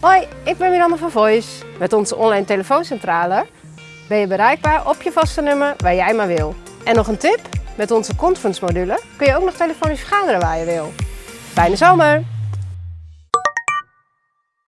Hoi, ik ben Miranda van Voice. Met onze online telefooncentrale ben je bereikbaar op je vaste nummer waar jij maar wil. En nog een tip, met onze conference module kun je ook nog telefonisch vergaderen waar je wil. Fijne zomer!